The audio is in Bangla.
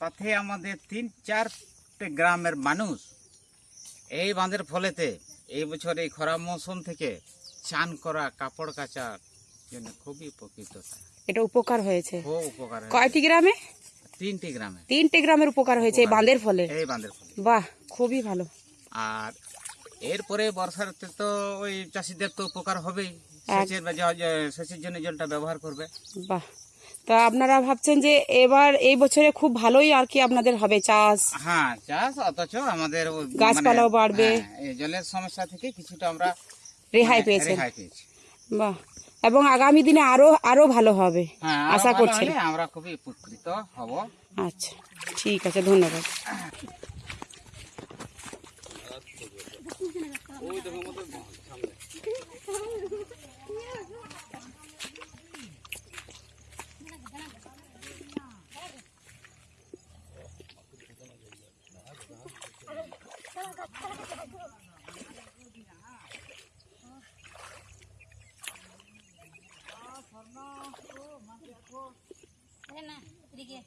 তাতে আমাদের তিন চারটে গ্রামের মানুষ। এই বাঁধের ফলেতে এই বছর এই খরা মৌসুম থেকে চান করা কাপড় কাচার জন্য খুবই উপকৃত। এটা উপকার হয়েছে। খুব উপকার। কয়টি গ্রামে? তিনটি গ্রামে। তিনটে গ্রামের উপকার হয়েছে এই বাঁধের ফলে। এই বাঁধের ফলে। বাহ খুবই ভালো। আর এরপরে বর্ষাতে তো ওই চাষিদের তো উপকার হবেই। সেচের সেচের জন্য জলটা ব্যবহার করবে। বাহ তো আপনারা ভাবছেন যে এবার এই বছরে খুব ভালোই আর কি আপনাদের হবে চাষ? হ্যাঁ চাষ অথচ আমাদের গাছপালাও মানে, বাড়বে। হ্যাঁ, জলের সমস্যা থেকে কিছুটা আমরা রেহাই মানে, রেহাই পেয়েছি। বাহ। এবং আগামী দিনে আরও আরও ভালো হবে হ্যাঁ আশা করছি আমরা খুবই উপকৃত হব। আচ্ছা ঠিক আছে ধন্যবাদ। Ah, Farno. Oh, masih aku. Mana? Sedikit.